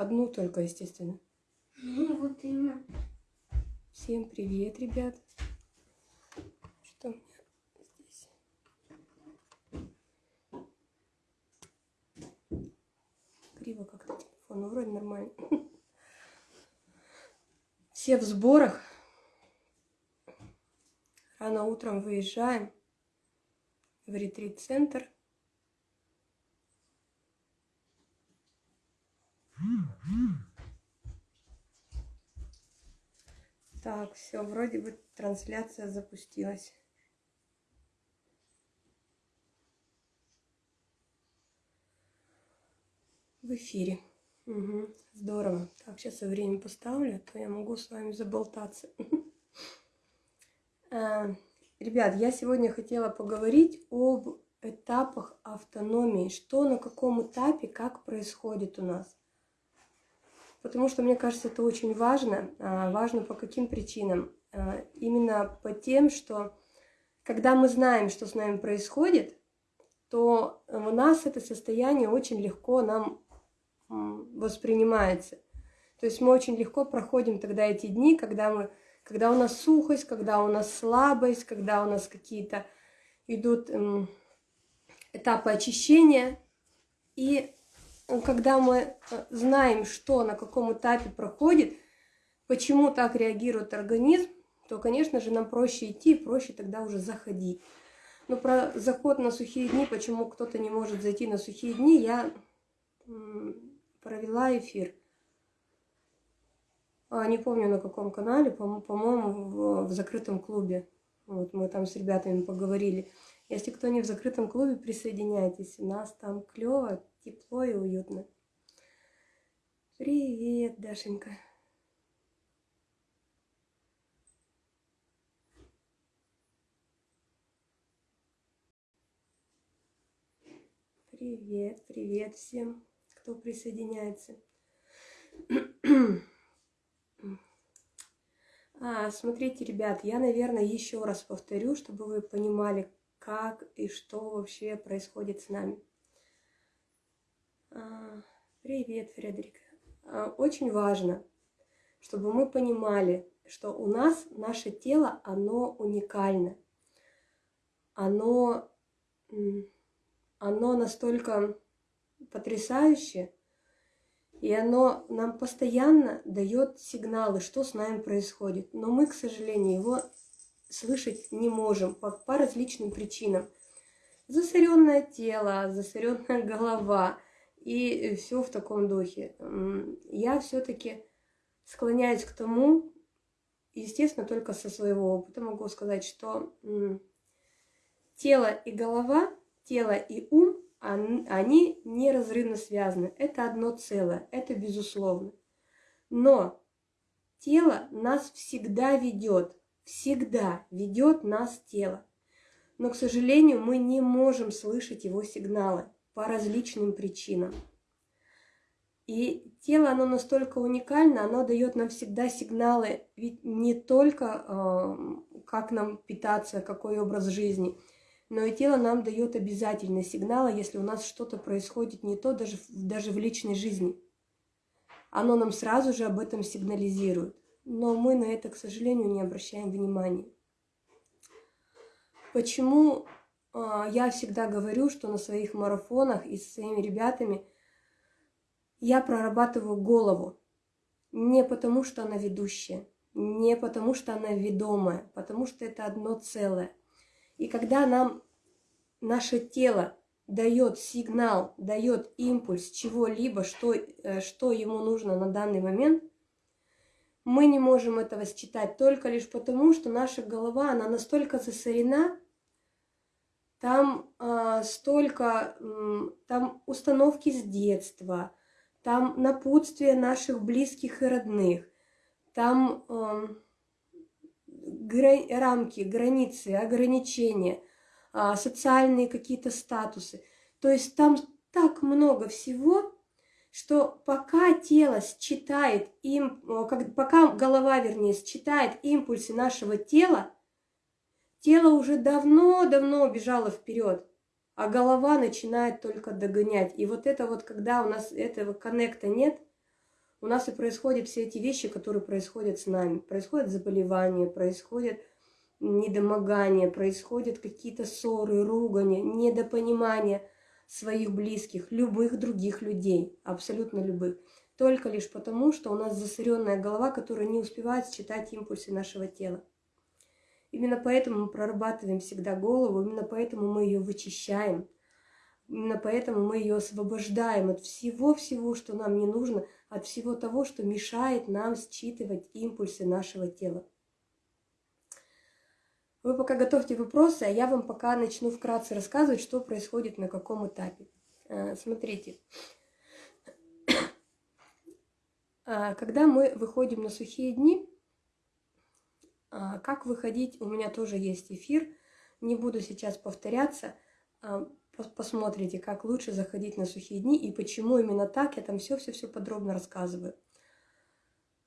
Одну только, естественно. Ну, вот именно. Всем привет, ребят. Что у меня здесь? Криво как-то телефон, ну, вроде нормально. Все в сборах. Рано утром выезжаем в ретрит-центр. Так, все, вроде бы трансляция запустилась. В эфире. Угу, здорово. Так, сейчас я время поставлю, а то я могу с вами заболтаться. А, ребят, я сегодня хотела поговорить об этапах автономии. Что на каком этапе, как происходит у нас. Потому что, мне кажется, это очень важно. А, важно по каким причинам? А, именно по тем, что когда мы знаем, что с нами происходит, то у нас это состояние очень легко нам воспринимается. То есть мы очень легко проходим тогда эти дни, когда, мы, когда у нас сухость, когда у нас слабость, когда у нас какие-то идут этапы очищения. И когда мы э, знаем, что на каком этапе проходит, почему так реагирует организм, то, конечно же, нам проще идти, проще тогда уже заходить. Но про заход на сухие дни, почему кто-то не может зайти на сухие дни, я провела эфир. А, не помню на каком канале, по-моему, в, закрытом клубе. Вот мы там с ребятами поговорили. Если кто не в закрытом клубе, присоединяйтесь. У нас там клево, тепло и уютно. Привет, Дашенька. Привет, привет всем, кто присоединяется. А, смотрите, ребят, я, наверное, еще раз повторю, чтобы вы понимали, как и что вообще происходит с нами. А, привет, Фредерик. А, очень важно, чтобы мы понимали, что у нас наше тело, оно уникально. Оно, оно настолько потрясающее, и оно нам постоянно дает сигналы, что с нами происходит. Но мы, к сожалению, его слышать не можем по, по различным причинам. Засоренное тело, засоренная голова и все в таком духе. Я все-таки склоняюсь к тому, естественно, только со своего опыта могу сказать, что тело и голова, тело и ум они неразрывно связаны. Это одно целое, это безусловно. Но тело нас всегда ведет, всегда ведет нас тело. Но, к сожалению, мы не можем слышать его сигналы по различным причинам. И тело, оно настолько уникально, оно дает нам всегда сигналы, ведь не только э, как нам питаться, какой образ жизни – но и тело нам дает обязательно сигналы, если у нас что-то происходит не то, даже, даже в личной жизни. Оно нам сразу же об этом сигнализирует. Но мы на это, к сожалению, не обращаем внимания. Почему я всегда говорю, что на своих марафонах и со своими ребятами я прорабатываю голову. Не потому, что она ведущая, не потому, что она ведомая, потому что это одно целое. И когда нам наше тело дает сигнал, дает импульс чего-либо, что, э, что ему нужно на данный момент, мы не можем этого считать только лишь потому, что наша голова, она настолько засорена, там э, столько, э, там установки с детства, там напутствие наших близких и родных, там э, рамки, границы, ограничения, а, социальные какие-то статусы. То есть там так много всего, что пока тело считает им, пока голова, вернее, считает импульсы нашего тела, тело уже давно-давно убежало вперед, а голова начинает только догонять. И вот это вот, когда у нас этого коннекта нет, у нас и происходят все эти вещи, которые происходят с нами. Происходят заболевания, происходят недомогания, происходят какие-то ссоры, ругани, недопонимания своих близких, любых других людей, абсолютно любых. Только лишь потому, что у нас засоренная голова, которая не успевает считать импульсы нашего тела. Именно поэтому мы прорабатываем всегда голову, именно поэтому мы ее вычищаем, именно поэтому мы ее освобождаем от всего-всего, что нам не нужно, от всего того, что мешает нам считывать импульсы нашего тела. Вы пока готовьте вопросы, а я вам пока начну вкратце рассказывать, что происходит на каком этапе. Э, смотрите, а, когда мы выходим на сухие дни, как выходить, у меня тоже есть эфир, не буду сейчас повторяться, а, посмотрите, как лучше заходить на сухие дни и почему именно так, я там все-все-все подробно рассказываю.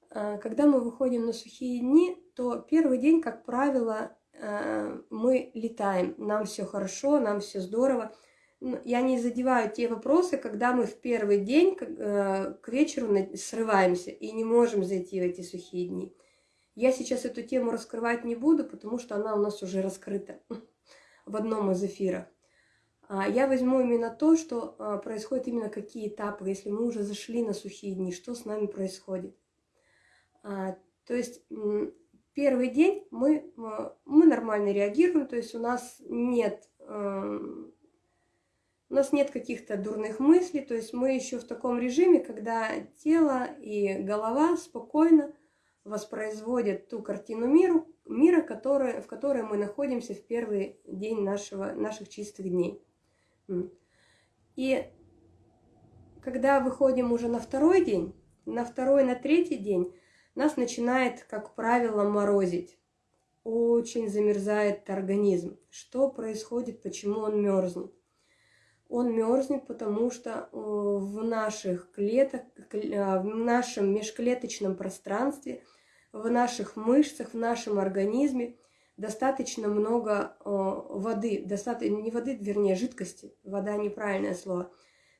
Когда мы выходим на сухие дни, то первый день, как правило, Э, мы летаем, нам все хорошо, нам все здорово. Я не задеваю те вопросы, когда мы в первый день к вечеру срываемся и не можем зайти в эти сухие дни. Я сейчас эту тему раскрывать не буду, потому что она у нас уже раскрыта в одном из эфиров. А я возьму именно то, что а, происходит именно какие этапы, если мы уже зашли на сухие дни, что с нами происходит. А, то есть Первый день мы, мы нормально реагируем, то есть у нас нет, у нас нет каких-то дурных мыслей, то есть мы еще в таком режиме, когда тело и голова спокойно воспроизводят ту картину миру, мира, который, в которой мы находимся в первый день нашего, наших чистых дней. И когда выходим уже на второй день, на второй, на третий день, нас начинает, как правило, морозить. Очень замерзает организм. Что происходит, почему он мерзнет? Он мерзнет, потому что э, в наших клеток, э, в нашем межклеточном пространстве, в наших мышцах, в нашем организме достаточно много э, воды, достаточно, не воды, вернее, жидкости, вода неправильное слово,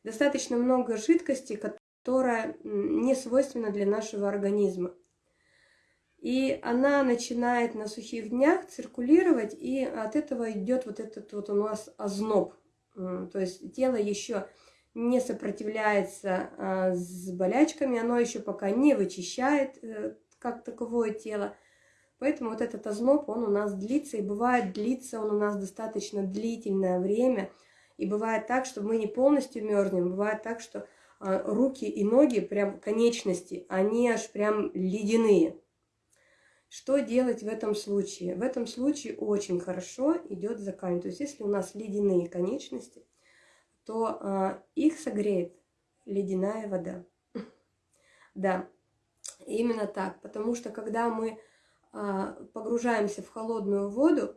достаточно много жидкости, которая не свойственна для нашего организма. И она начинает на сухих днях циркулировать, и от этого идет вот этот вот у нас озноб. То есть тело еще не сопротивляется а, с болячками, оно еще пока не вычищает э, как таковое тело. Поэтому вот этот озноб, он у нас длится, и бывает длится он у нас достаточно длительное время. И бывает так, что мы не полностью мерзнем, бывает так, что а, руки и ноги, прям конечности, они аж прям ледяные. Что делать в этом случае? В этом случае очень хорошо идет закаль. То есть если у нас ледяные конечности, то а, их согреет ледяная вода. Да, именно так. Потому что когда мы а, погружаемся в холодную воду,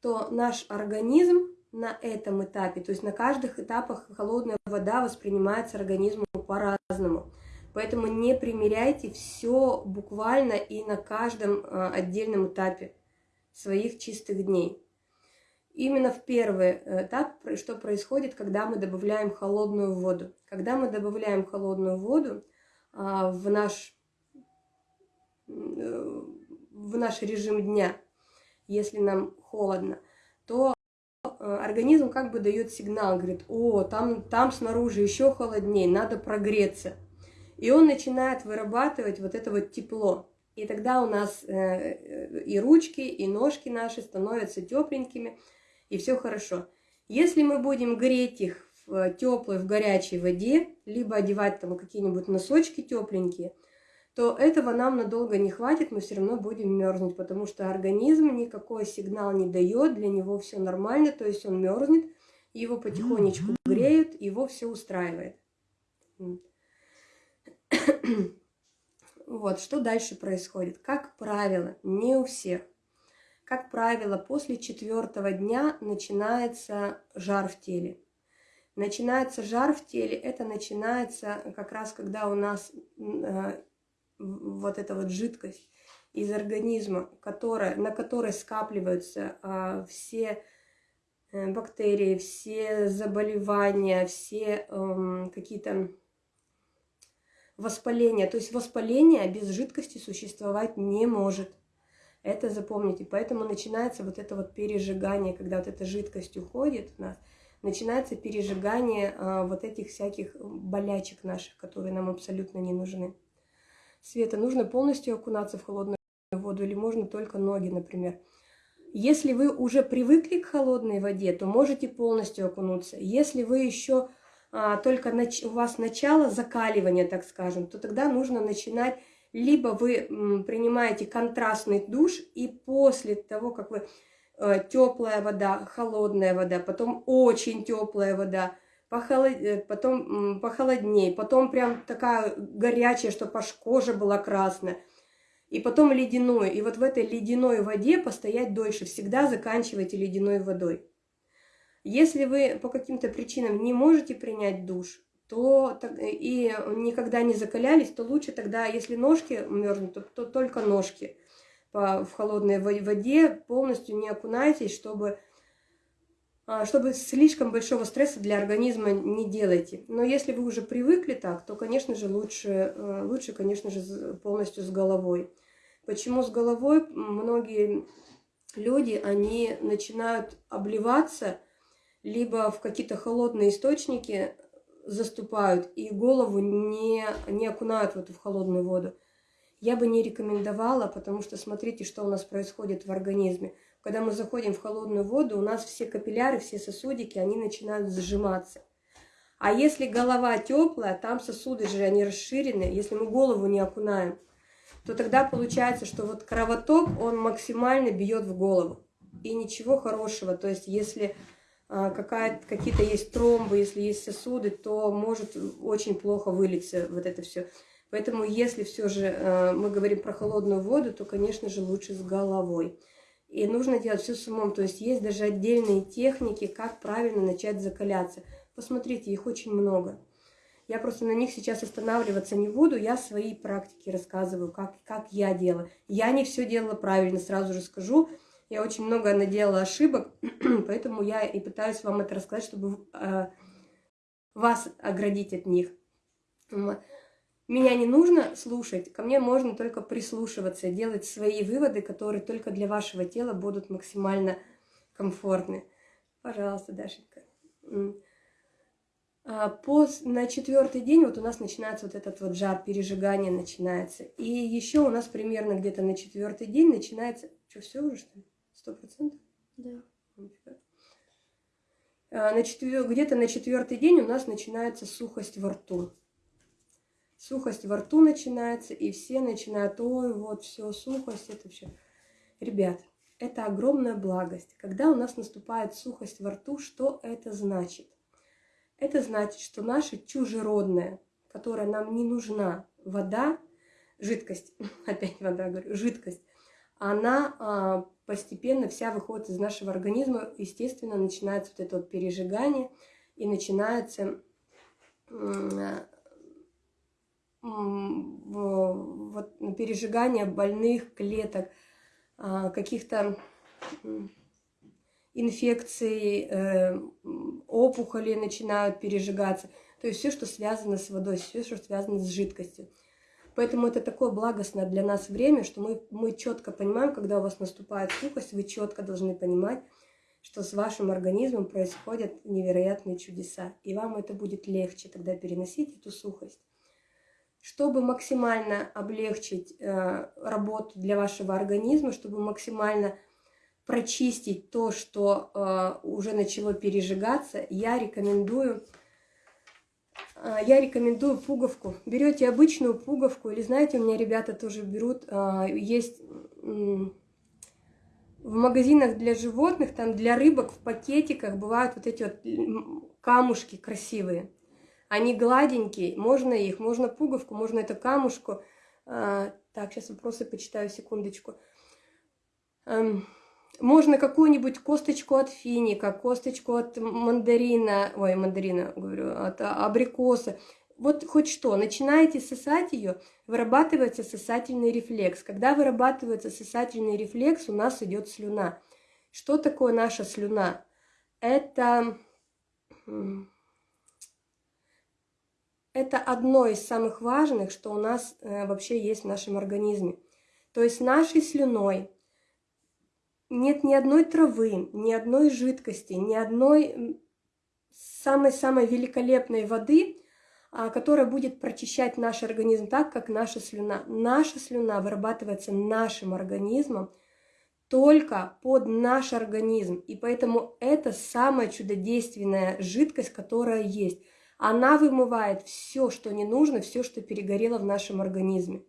то наш организм на этом этапе, то есть на каждых этапах холодная вода воспринимается организмом по-разному. Поэтому не примеряйте все буквально и на каждом а, отдельном этапе своих чистых дней. Именно в первый этап, что происходит, когда мы добавляем холодную воду. Когда мы добавляем холодную воду а, в наш, в наш режим дня, если нам холодно, то а, организм как бы дает сигнал, говорит, о, там, там снаружи еще холоднее, надо прогреться. И он начинает вырабатывать вот это вот тепло. И тогда у нас э, э, и ручки, и ножки наши становятся тепленькими, и все хорошо. Если мы будем греть их в теплой, в горячей воде, либо одевать там какие-нибудь носочки тепленькие, то этого нам надолго не хватит, мы все равно будем мерзнуть, потому что организм никакой сигнал не дает, для него все нормально, то есть он мерзнет, его потихонечку греют, его все устраивает. Вот, что дальше происходит? Как правило, не у всех. Как правило, после четвертого дня начинается жар в теле. Начинается жар в теле, это начинается как раз, когда у нас э, вот эта вот жидкость из организма, которая, на которой скапливаются э, все бактерии, все заболевания, все э, какие-то воспаление. То есть воспаление без жидкости существовать не может. Это запомните. Поэтому начинается вот это вот пережигание, когда вот эта жидкость уходит у нас, начинается пережигание а, вот этих всяких болячек наших, которые нам абсолютно не нужны. Света, нужно полностью окунаться в холодную воду или можно только ноги, например. Если вы уже привыкли к холодной воде, то можете полностью окунуться. Если вы еще только нач... у вас начало закаливания, так скажем, то тогда нужно начинать, либо вы принимаете контрастный душ, и после того, как вы э, теплая вода, холодная вода, потом очень теплая вода. Э, потом похолоднее, потом прям такая горячая, чтобы аж кожа была красная, и потом ледяную. И вот в этой ледяной воде постоять дольше. Всегда заканчивайте ледяной водой. Если вы по каким-то причинам не можете принять душ, то и никогда не закалялись, то лучше тогда, если ножки мерзнут, то, то только ножки в холодной воде, полностью не окунайтесь, чтобы, а, чтобы слишком большого стресса для организма не делайте. Но если вы уже привыкли так, то, конечно же, лучше, э, лучше конечно же, полностью с головой. Почему с головой? Многие люди, они начинают обливаться, либо в какие-то холодные источники заступают и голову не, не окунают в эту в холодную воду. Я бы не рекомендовала, потому что смотрите, что у нас происходит в организме. Когда мы заходим в холодную воду, у нас все капилляры, все сосудики, они начинают сжиматься. А если голова теплая, там сосуды же, они расширены, если мы голову не окунаем, то тогда получается, что вот кровоток, он максимально бьет в голову. И ничего хорошего. То есть если какие-то есть тромбы, если есть сосуды, то может очень плохо вылиться вот это все. Поэтому если все же а, мы говорим про холодную воду, то, конечно же, лучше с головой. И нужно делать все с умом. То есть есть даже отдельные техники, как правильно начать закаляться. Посмотрите, их очень много. Я просто на них сейчас останавливаться не буду. Я свои практики рассказываю, как, как я делала. Я не все делала правильно, сразу же скажу. Я очень много наделала ошибок, поэтому я и пытаюсь вам это рассказать, чтобы э, вас оградить от них. Меня не нужно слушать, ко мне можно только прислушиваться, делать свои выводы, которые только для вашего тела будут максимально комфортны. Пожалуйста, Дашенька. А, по, на четвертый день вот у нас начинается вот этот вот жар, пережигание начинается. И еще у нас примерно где-то на четвертый день начинается... Что, все уже, что ли? Сто процентов? Да. А, на четвер... Где-то на четвертый день у нас начинается сухость во рту. Сухость во рту начинается, и все начинают, ой, вот все, сухость, это все. Ребят, это огромная благость. Когда у нас наступает сухость во рту, что это значит? Это значит, что наша чужеродная, которая нам не нужна, вода, жидкость, опять вода говорю, жидкость, она а, постепенно вся выходит из нашего организма, естественно, начинается вот это вот пережигание, и начинается вот, пережигание больных клеток, а, каких-то инфекций, э, опухоли начинают пережигаться. То есть все, что связано с водой, все, что связано с жидкостью. Поэтому это такое благостное для нас время, что мы, мы четко понимаем, когда у вас наступает сухость, вы четко должны понимать, что с вашим организмом происходят невероятные чудеса. И вам это будет легче тогда переносить эту сухость. Чтобы максимально облегчить э, работу для вашего организма, чтобы максимально прочистить то, что э, уже начало пережигаться, я рекомендую я рекомендую пуговку. Берете обычную пуговку, или знаете, у меня ребята тоже берут, а, есть в магазинах для животных, там для рыбок в пакетиках бывают вот эти вот камушки красивые. Они гладенькие, можно их, можно пуговку, можно эту камушку. А, так, сейчас вопросы почитаю, секундочку. Эм, можно какую-нибудь косточку от финика, косточку от мандарина, ой, мандарина, говорю, от абрикоса. Вот хоть что, начинаете сосать ее, вырабатывается сосательный рефлекс. Когда вырабатывается сосательный рефлекс, у нас идет слюна. Что такое наша слюна? Это это одно из самых важных, что у нас э, вообще есть в нашем организме. То есть нашей слюной нет ни одной травы, ни одной жидкости, ни одной самой-самой великолепной воды, а, которая будет прочищать наш организм так, как наша слюна. Наша слюна вырабатывается нашим организмом только под наш организм. И поэтому это самая чудодейственная жидкость, которая есть. Она вымывает все, что не нужно, все, что перегорело в нашем организме.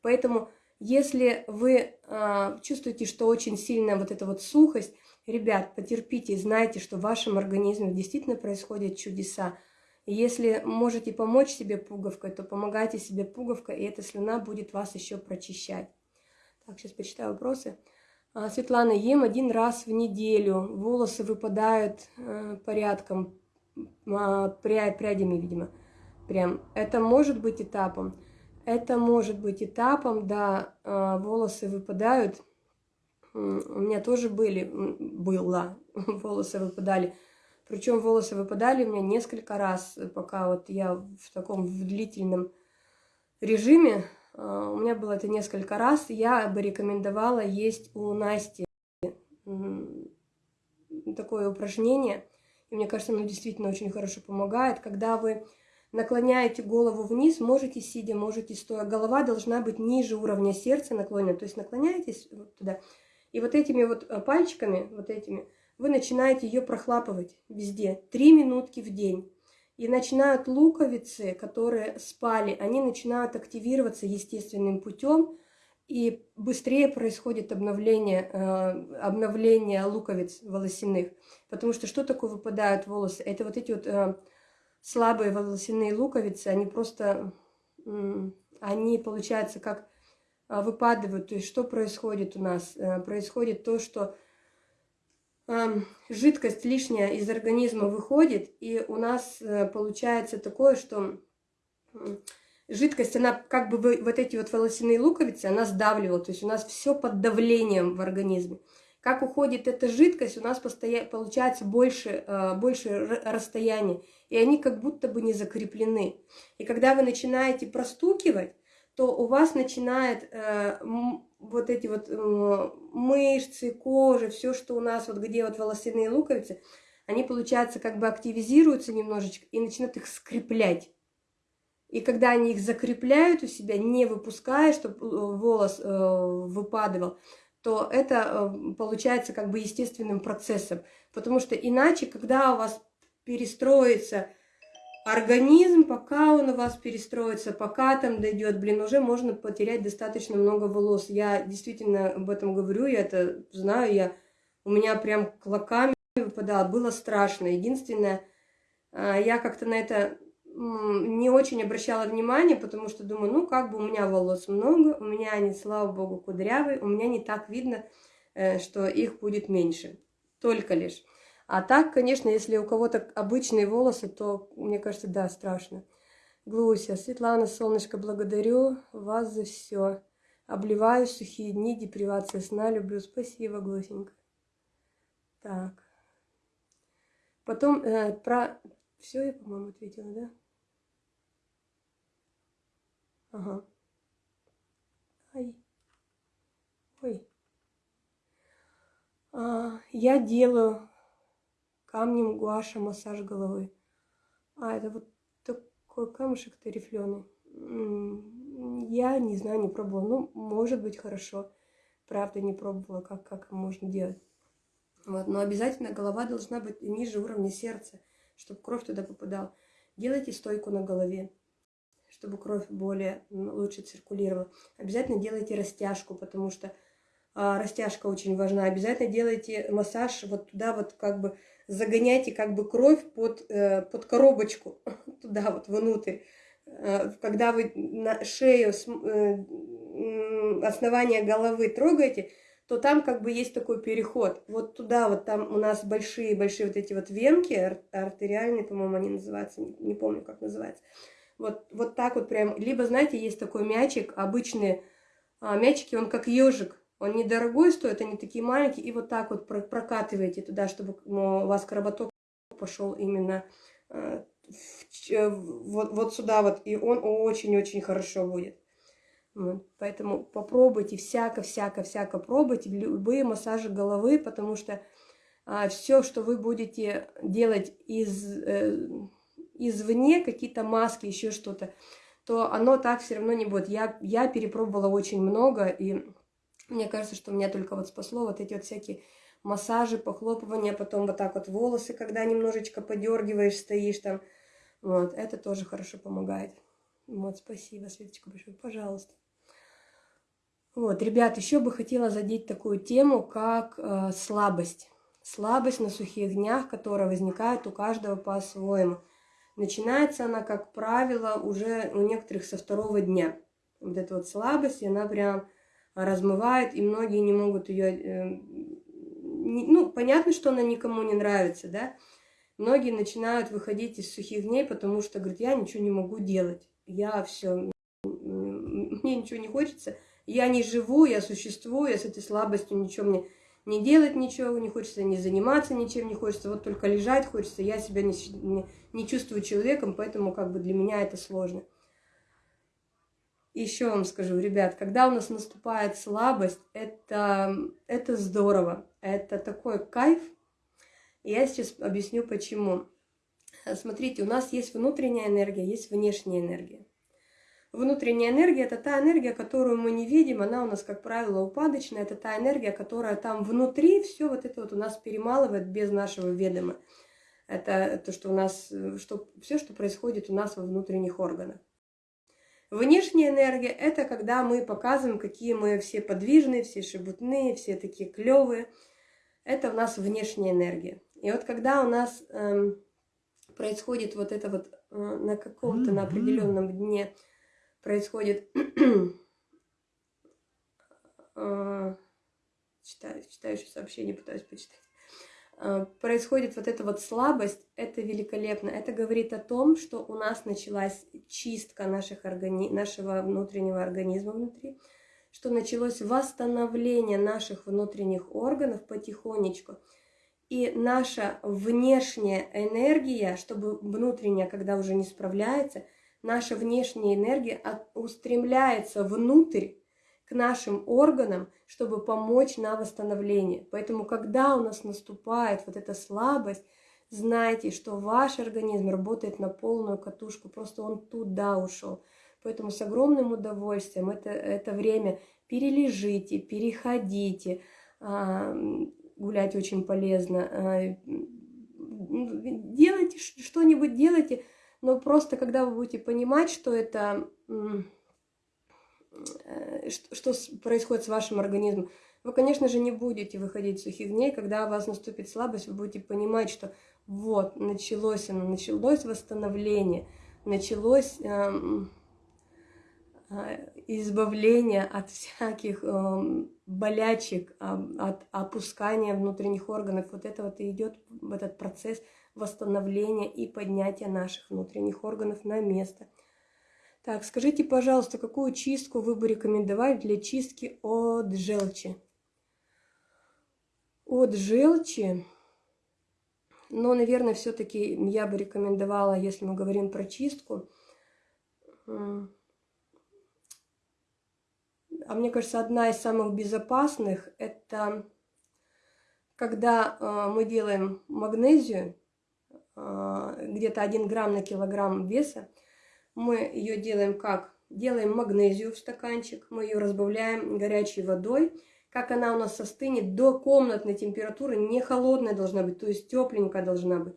Поэтому если вы э, чувствуете, что очень сильная вот эта вот сухость, ребят, потерпите знайте, что в вашем организме действительно происходят чудеса. Если можете помочь себе пуговкой, то помогайте себе пуговкой, и эта слюна будет вас еще прочищать. Так, сейчас почитаю вопросы. А, Светлана, ем один раз в неделю, волосы выпадают э, порядком, э, прядями, видимо, прям. Это может быть этапом. Это может быть этапом, да, а, волосы выпадают. У меня тоже были, было, волосы выпадали. Причем волосы выпадали у меня несколько раз, пока вот я в таком в длительном режиме. А, у меня было это несколько раз. Я бы рекомендовала есть у Насти такое упражнение. И мне кажется, оно действительно очень хорошо помогает, когда вы наклоняете голову вниз, можете сидя, можете стоя. Голова должна быть ниже уровня сердца наклонена, то есть наклоняетесь вот туда. И вот этими вот э, пальчиками, вот этими, вы начинаете ее прохлапывать везде, три минутки в день. И начинают луковицы, которые спали, они начинают активироваться естественным путем, и быстрее происходит обновление, э, обновление луковиц волосяных. Потому что что такое выпадают волосы? Это вот эти вот э, слабые волосяные луковицы, они просто, они, получается, как а, выпадывают. То есть что происходит у нас? Э, происходит то, что жидкость лишняя из организма выходит, и у нас э, получается такое, что жидкость, она как бы вот эти вот волосяные луковицы, она сдавливала, то есть у нас все под давлением в организме. Как уходит эта жидкость, у нас постоя... получается больше, э, больше расстояния, и они как будто бы не закреплены. И когда вы начинаете простукивать, то у вас начинает э, вот эти вот э, мышцы, кожа, все, что у нас, вот где вот волосяные луковицы, они, получается, как бы активизируются немножечко и начинают их скреплять. И когда они их закрепляют у себя, не выпуская, чтобы волос э, выпадывал, то это э, получается как бы естественным процессом. Потому что иначе, когда у вас перестроится организм, пока он у вас перестроится, пока там дойдет, блин, уже можно потерять достаточно много волос. Я действительно об этом говорю, я это знаю, я, у меня прям клоками выпадало, было страшно. Единственное, э, я как-то на это не очень обращала внимание, потому что думаю, ну, как бы у меня волос много, у меня они, слава богу, кудрявые, у меня не так видно, э, что их будет меньше, только лишь. А так, конечно, если у кого-то обычные волосы, то, мне кажется, да, страшно. Глуся, Светлана, солнышко, благодарю вас за все. Обливаю сухие дни, депривация сна, люблю. Спасибо, Глусенька. Так. Потом э, про... Все я, по-моему, ответила, да? Ага. Ай. Ой. А, я делаю камнем гуаша массаж головы. А, это вот такой камушек-то рифленый. Я не знаю, не пробовала. Ну, может быть, хорошо. Правда, не пробовала, как, как можно делать. Вот. Но обязательно голова должна быть ниже уровня сердца, чтобы кровь туда попадала. Делайте стойку на голове чтобы кровь более лучше циркулировала. Обязательно делайте растяжку, потому что а, растяжка очень важна. Обязательно делайте массаж вот туда вот как бы загоняйте как бы кровь под, э, под коробочку, туда вот внутрь. Э, когда вы на шею, э, основание головы трогаете, то там как бы есть такой переход. Вот туда вот там у нас большие-большие вот эти вот венки, артериальные, по-моему, они называются, не помню, как называется. Вот, вот так вот прям. Либо, знаете, есть такой мячик, обычные а, мячики, он как ежик. Он недорогой стоит, они такие маленькие. И вот так вот прокатываете туда, чтобы ну, у вас кровоток пошел именно а, вот, вот сюда вот, и он очень-очень хорошо будет. Поэтому попробуйте всяко-всяко-всяко пробуйте любые массажи головы, потому что а, все, что вы будете делать из, э, извне, какие-то маски, еще что-то, то оно так все равно не будет. Я, я перепробовала очень много, и мне кажется, что меня только вот спасло вот эти вот всякие массажи, похлопывания, потом вот так вот волосы, когда немножечко подергиваешь, стоишь там. Вот, это тоже хорошо помогает. Вот, спасибо, Светочка, большое, пожалуйста. Вот, ребят, еще бы хотела задеть такую тему, как э, слабость. Слабость на сухих днях, которая возникает у каждого по-своему. Начинается она, как правило, уже у некоторых со второго дня. Вот эта вот слабость, она прям размывает, и многие не могут ее... Э, ну, понятно, что она никому не нравится, да? Многие начинают выходить из сухих дней, потому что, говорят, я ничего не могу делать. Я все, мне ничего не хочется, я не живу, я существую, я с этой слабостью ничего мне не делать ничего не хочется, не заниматься ничем не хочется, вот только лежать хочется, я себя не, не, не чувствую человеком, поэтому как бы для меня это сложно. Еще вам скажу, ребят, когда у нас наступает слабость, это, это здорово, это такой кайф. Я сейчас объясню почему. Смотрите, у нас есть внутренняя энергия, есть внешняя энергия. Внутренняя энергия – это та энергия, которую мы не видим, она у нас, как правило, упадочная, это та энергия, которая там внутри все вот это вот у нас перемалывает без нашего ведома. Это то, что у нас, что, все, что происходит у нас во внутренних органах. Внешняя энергия – это когда мы показываем, какие мы все подвижные, все шебутные, все такие клевые. Это у нас внешняя энергия. И вот когда у нас эм, происходит вот это вот э, на каком-то, на определенном дне происходит... э, читаю, читаю еще сообщение, пытаюсь почитать. Э, происходит вот эта вот слабость, это великолепно. Это говорит о том, что у нас началась чистка наших органи... нашего внутреннего организма внутри, что началось восстановление наших внутренних органов потихонечку. И наша внешняя энергия, чтобы внутренняя, когда уже не справляется, наша внешняя энергия устремляется внутрь, к нашим органам, чтобы помочь на восстановление. Поэтому, когда у нас наступает вот эта слабость, знайте, что ваш организм работает на полную катушку, просто он туда ушел. Поэтому с огромным удовольствием это, это время перележите, переходите, а, гулять очень полезно, а, делайте что-нибудь, делайте, но просто когда вы будете понимать, что это Э, что, происходит с вашим организмом. Вы, конечно же, не будете выходить сухих дней, когда у вас наступит слабость, вы будете понимать, что вот, началось оно, началось восстановление, началось эм, э, избавление от всяких э, болячек, от опускания внутренних органов. Вот это вот и идет этот процесс восстановления и поднятия наших внутренних органов на место – так, скажите, пожалуйста, какую чистку вы бы рекомендовали для чистки от желчи? От желчи, но, наверное, все-таки я бы рекомендовала, если мы говорим про чистку, а мне кажется, одна из самых безопасных, это когда э, мы делаем магнезию, где-то 1 грамм на килограмм веса, мы ее делаем как? Делаем магнезию в стаканчик, мы ее разбавляем горячей водой. Как она у нас остынет до комнатной температуры, не холодная должна быть, то есть тепленькая должна быть.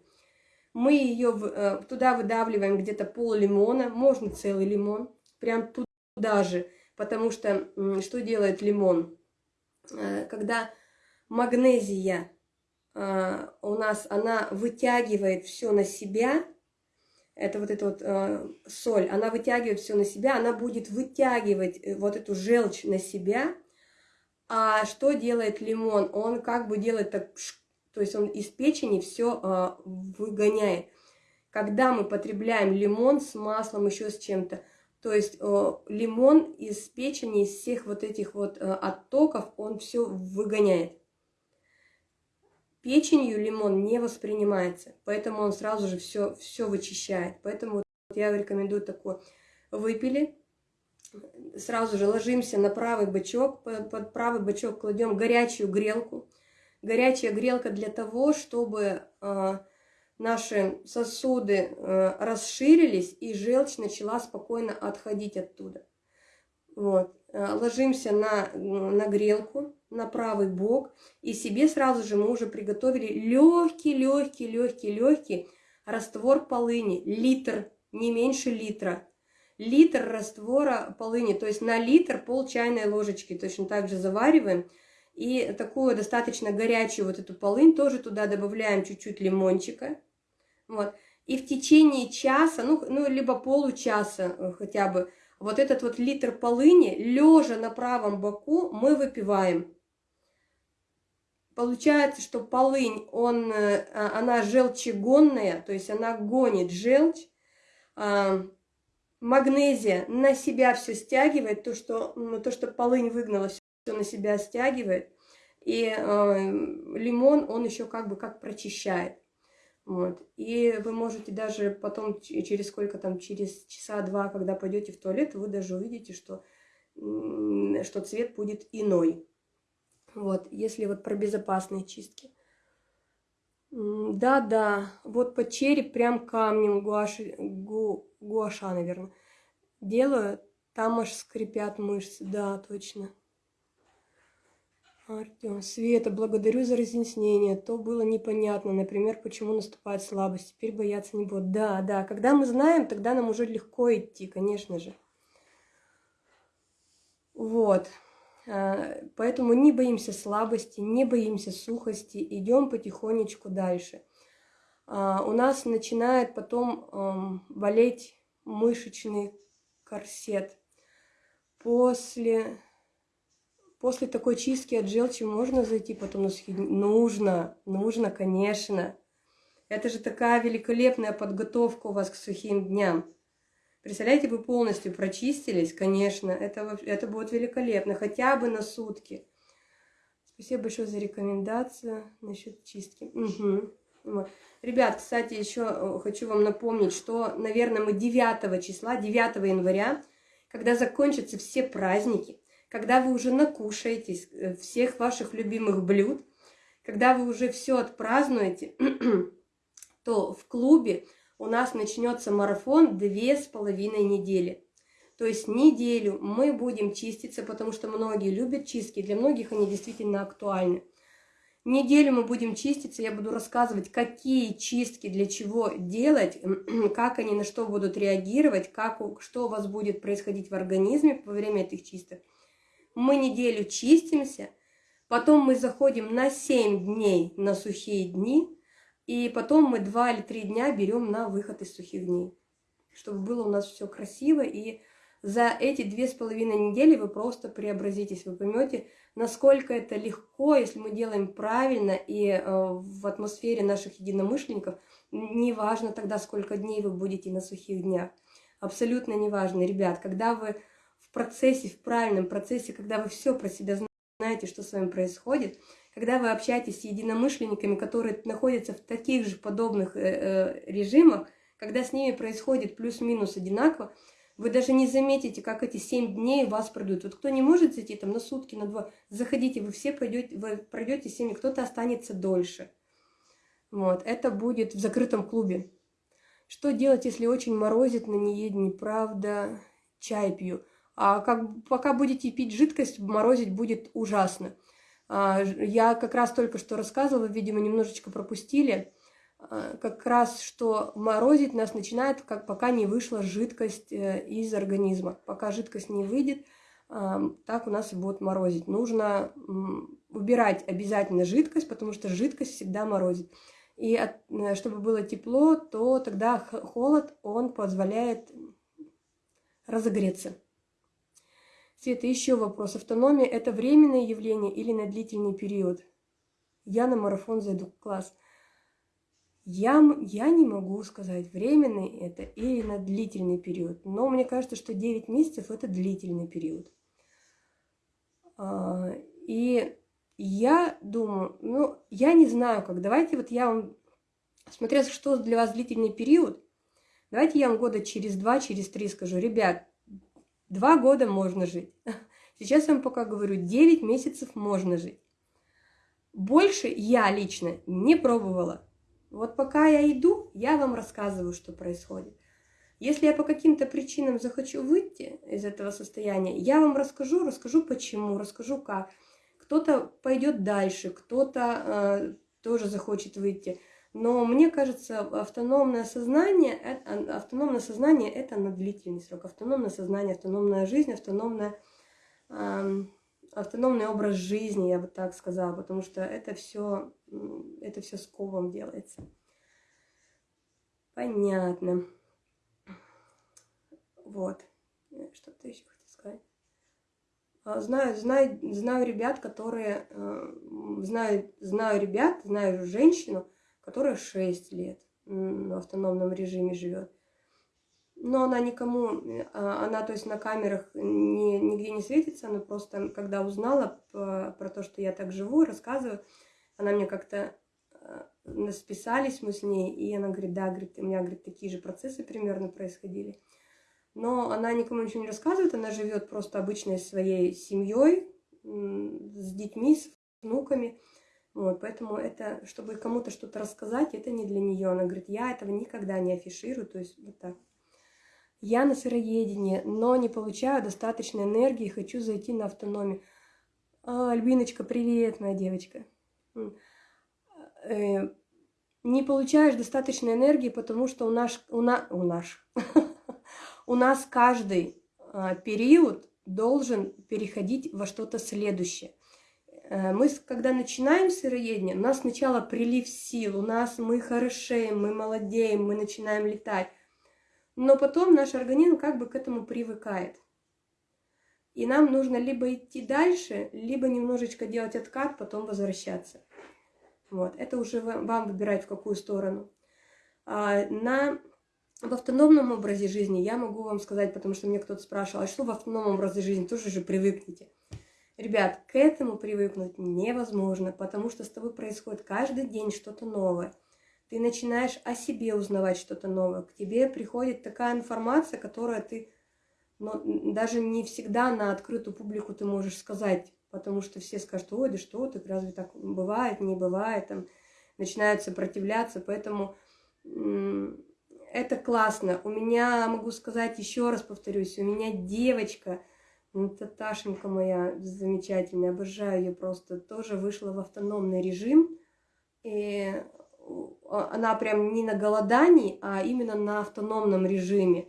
Мы ее э, туда выдавливаем где-то пол лимона, можно целый лимон, прям туда же, потому что что делает лимон? Э, когда магнезия у нас, она вытягивает все на себя, это вот эта вот э, соль, она вытягивает все на себя, она будет вытягивать э, вот эту желчь на себя. А что делает лимон? Он как бы делает так, то есть он из печени все э, выгоняет. Когда мы потребляем лимон с маслом, еще с чем-то, то есть э, лимон из печени, из всех вот этих вот э, оттоков, он все выгоняет. Печенью лимон не воспринимается, поэтому он сразу же все, все вычищает. Поэтому я рекомендую такое. Выпили, сразу же ложимся на правый бочок, под правый бочок кладем горячую грелку. Горячая грелка для того, чтобы э, наши сосуды э, расширились и желчь начала спокойно отходить оттуда. Вот. Э, ложимся на, на грелку, на правый бок, и себе сразу же мы уже приготовили легкий, легкий, легкий, легкий раствор полыни, литр, не меньше литра. Литр раствора полыни, то есть на литр пол чайной ложечки точно так же завариваем. И такую достаточно горячую вот эту полынь тоже туда добавляем чуть-чуть лимончика. Вот. И в течение часа, ну, ну либо получаса э, хотя бы, вот этот вот литр полыни, лежа на правом боку, мы выпиваем. Получается, что полынь, он, э, а, она желчегонная, то есть она гонит желчь. А, магнезия на себя все стягивает, то, что, то, что полынь выгнала, все на себя стягивает. И э, лимон, он еще как бы как прочищает. Вот. И вы можете даже потом, через сколько там, через часа два, когда пойдете в туалет, вы даже увидите, что, что цвет будет иной. Вот, если вот про безопасные чистки. Да-да, вот под череп прям камнем гуаши, гу, гуаша, наверное, делаю, там аж скрипят мышцы, да, точно. Артем, Света, благодарю за разъяснение. То было непонятно, например, почему наступает слабость. Теперь бояться не буду. Да, да, когда мы знаем, тогда нам уже легко идти, конечно же. Вот. А, поэтому не боимся слабости, не боимся сухости, идем потихонечку дальше. А, у нас начинает потом болеть мышечный корсет. После После такой чистки от желчи можно зайти потом на сухие Нужно, нужно, конечно. Это же такая великолепная подготовка у вас к сухим дням. Представляете, вы полностью прочистились, конечно, это, это будет великолепно, хотя бы на сутки. Спасибо большое за рекомендацию насчет чистки. Угу. Ребят, кстати, еще э, хочу вам напомнить, что, наверное, мы 9 числа, 9 января, когда закончатся все праздники, когда вы уже накушаетесь э, всех ваших любимых блюд, когда вы уже все отпразднуете, то в клубе у нас начнется марафон две с половиной недели. То есть неделю мы будем чиститься, потому что многие любят чистки, для многих они действительно актуальны. Неделю мы будем чиститься, я буду рассказывать, какие чистки для чего делать, как они на что будут реагировать, как, что у вас будет происходить в организме во время этих чисток мы неделю чистимся, потом мы заходим на 7 дней на сухие дни, и потом мы 2 или 3 дня берем на выход из сухих дней, чтобы было у нас все красиво, и за эти две с половиной недели вы просто преобразитесь, вы поймете, насколько это легко, если мы делаем правильно и э, в атмосфере наших единомышленников, неважно тогда, сколько дней вы будете на сухих днях, абсолютно неважно, ребят, когда вы в процессе, в правильном процессе, когда вы все про себя знаете, что с вами происходит, когда вы общаетесь с единомышленниками, которые находятся в таких же подобных э, э, режимах, когда с ними происходит плюс-минус одинаково, вы даже не заметите, как эти семь дней вас пройдут. Вот кто не может зайти там на сутки, на два, заходите, вы все пройдете, вы пройдете семь, кто-то останется дольше. Вот, это будет в закрытом клубе. Что делать, если очень морозит на неедении? Правда, чай пью. А как, пока будете пить жидкость, морозить будет ужасно. А, я как раз только что рассказывала, видимо, немножечко пропустили, а, как раз, что морозить нас начинает, как пока не вышла жидкость э, из организма. Пока жидкость не выйдет, а, так у нас и будет морозить. Нужно убирать обязательно жидкость, потому что жидкость всегда морозит. И от, э, чтобы было тепло, то тогда холод, он позволяет разогреться. Света, еще вопрос. Автономия – это временное явление или на длительный период? Я на марафон зайду. Класс. Я, я не могу сказать, временный это или на длительный период. Но мне кажется, что 9 месяцев – это длительный период. А, и я думаю, ну, я не знаю как. Давайте вот я вам, смотря что для вас длительный период, давайте я вам года через два, через три скажу, ребят, два года можно жить. Сейчас я вам пока говорю, 9 месяцев можно жить. Больше я лично не пробовала. Вот пока я иду, я вам рассказываю, что происходит. Если я по каким-то причинам захочу выйти из этого состояния, я вам расскажу, расскажу почему, расскажу как. Кто-то пойдет дальше, кто-то э, тоже захочет выйти. Но мне кажется, автономное сознание, автономное сознание это на длительный срок. Автономное сознание, автономная жизнь, автономная, э, автономный образ жизни, я бы так сказала, потому что это все, это все с ковом делается. Понятно. Вот. Э, что-то еще хотел сказать. А, знаю, знаю, знаю ребят, которые... Э, знаю, знаю ребят, знаю женщину, которая 6 лет в автономном режиме живет. Но она никому, а, она, то есть на камерах ни, нигде не светится, она просто, когда узнала про то, что я так живу, рассказываю, она мне как-то э, списались мы с ней, и она говорит, да, говорит, у меня, говорит, такие же процессы примерно происходили но она никому ничего не рассказывает, она живет просто обычной своей семьей, с детьми, с внуками. Вот, поэтому это, чтобы кому-то что-то рассказать, это не для нее. Она говорит, я этого никогда не афиширую, то есть вот так. Я на сыроедении, но не получаю достаточной энергии, хочу зайти на автономию. А, Альбиночка, привет, моя девочка. Э, не получаешь достаточной энергии, потому что у нас, у нас, у нас, у нас каждый а, период должен переходить во что-то следующее. Э, мы, когда начинаем сыроедение, у нас сначала прилив сил, у нас мы хорошеем, мы молодеем, мы начинаем летать. Но потом наш организм как бы к этому привыкает. И нам нужно либо идти дальше, либо немножечко делать откат, потом возвращаться. Вот, это уже вам выбирать, в какую сторону. А, на в автономном образе жизни я могу вам сказать, потому что мне кто-то спрашивал, а что в автономном образе жизни, тоже же привыкните. Ребят, к этому привыкнуть невозможно, потому что с тобой происходит каждый день что-то новое. Ты начинаешь о себе узнавать что-то новое. К тебе приходит такая информация, которая ты но даже не всегда на открытую публику ты можешь сказать, потому что все скажут, ой, да что ты, разве так бывает, не бывает, там начинают сопротивляться, поэтому это классно. У меня, могу сказать, еще раз повторюсь, у меня девочка, ну, Таташенька моя замечательная, обожаю ее просто, тоже вышла в автономный режим. И она прям не на голодании, а именно на автономном режиме.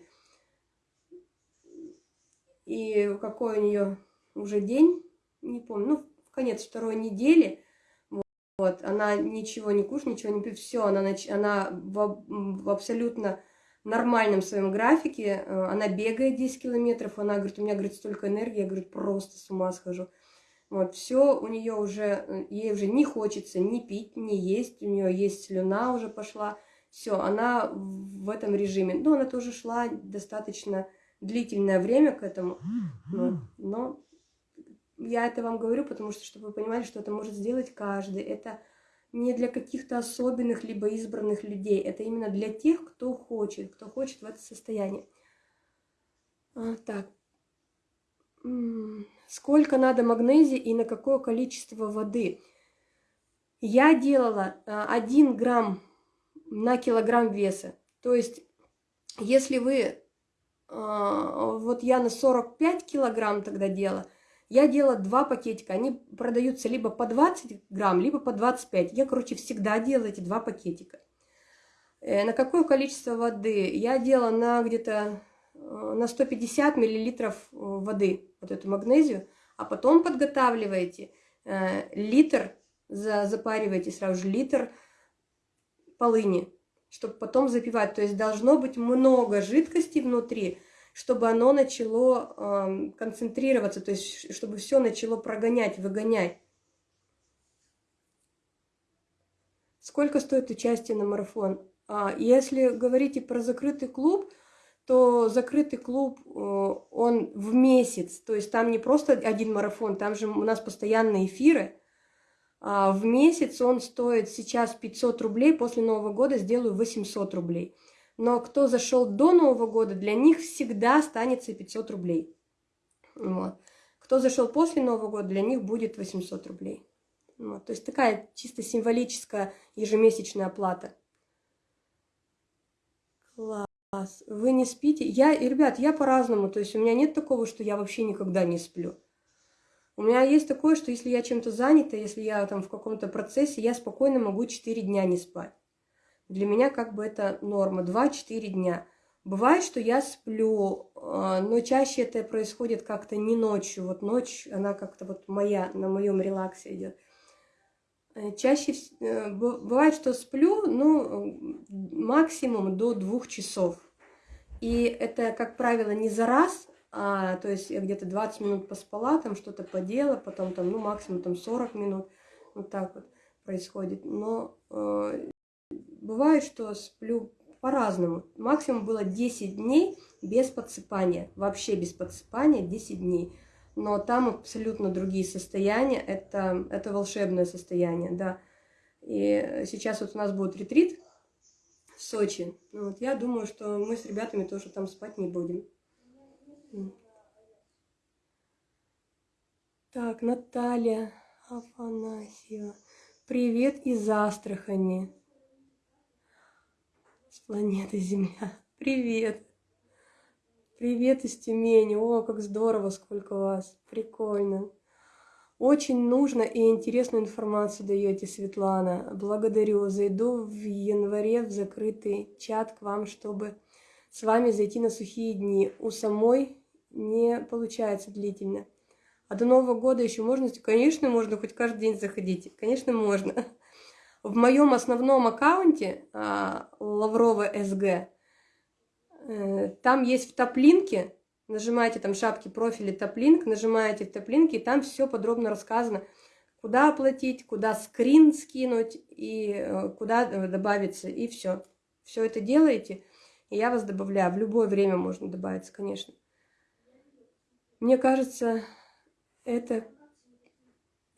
И какой у нее уже день, не помню, ну, в конец второй недели – вот, она ничего не кушает, ничего не пьет, все, она, она в, в абсолютно нормальном своем графике, э, она бегает 10 километров, она говорит, у меня, говорит, столько энергии, я, говорит, просто с ума схожу. Вот, все у нее уже, э, ей уже не хочется ни пить, ни есть, у нее есть слюна уже пошла, все, она в этом режиме. Ну, она тоже шла достаточно длительное время к этому, вот, но я это вам говорю, потому что, чтобы вы понимали, что это может сделать каждый. Это не для каких-то особенных либо избранных людей. Это именно для тех, кто хочет, кто хочет в это состояние. А, так. Сколько надо магнезии и на какое количество воды? Я делала 1 а, грамм на килограмм веса. То есть, если вы... А, вот я на 45 килограмм тогда делала, я делала два пакетика, они продаются либо по 20 грамм, либо по 25. Я, короче, всегда делаю эти два пакетика. Э, на какое количество воды? Я делала на где-то э, на 150 миллилитров э, воды, вот эту магнезию, а потом подготавливаете литр, запариваете сразу же литр полыни, чтобы потом запивать. То есть должно быть много жидкости внутри, чтобы оно начало э, концентрироваться, то есть чтобы все начало прогонять, выгонять. Сколько стоит участие на марафон? А, если говорите про закрытый клуб, то закрытый клуб, э, он в месяц, то есть там не просто один марафон, там же у нас постоянные эфиры, А в месяц он стоит сейчас 500 рублей, после Нового года сделаю 800 рублей. Но кто зашел до Нового года, для них всегда останется 500 рублей. Вот. Кто зашел после Нового года, для них будет 800 рублей. Вот. То есть такая чисто символическая ежемесячная оплата. Класс. Вы не спите? Я, ребят, я по-разному. То есть у меня нет такого, что я вообще никогда не сплю. У меня есть такое, что если я чем-то занята, если я там в каком-то процессе, я спокойно могу 4 дня не спать. Для меня как бы это норма, 2-4 дня. Бывает, что я сплю, а, но чаще это происходит как-то не ночью. Вот ночь, она как-то вот моя, на моем релаксе идет. Э, чаще э, бывает, что сплю, ну, максимум до двух часов. И это, как правило, не за раз, а, то есть я где-то 20 минут поспала, там что-то подела, потом там, ну, максимум там 40 минут, вот так вот происходит. Но э, бывает, что сплю по-разному. Максимум было 10 дней без подсыпания, вообще без подсыпания 10 дней. Но там абсолютно другие состояния, это, это волшебное состояние, да. И сейчас вот у нас будет ретрит в Сочи. Ну вот я думаю, что мы с ребятами тоже там спать не будем. Так, Наталья Афанасьева. Привет из Астрахани. С планеты Земля. Привет. Привет из Тюмени. О, как здорово, сколько вас. Прикольно. Очень нужно и интересную информацию даете, Светлана. Благодарю. Зайду в январе в закрытый чат к вам, чтобы с вами зайти на сухие дни. У самой не получается длительно. А до Нового года еще можно? Конечно, можно хоть каждый день заходить. Конечно, можно. В моем основном аккаунте а, Лаврова СГ, э, там есть в топлинке, нажимаете там шапки профиля топлинк, нажимаете в топлинке, и там все подробно рассказано, куда оплатить, куда скрин скинуть и э, куда э, добавиться, и все. Все это делаете, и я вас добавляю. В любое время можно добавиться, конечно. Мне кажется, это,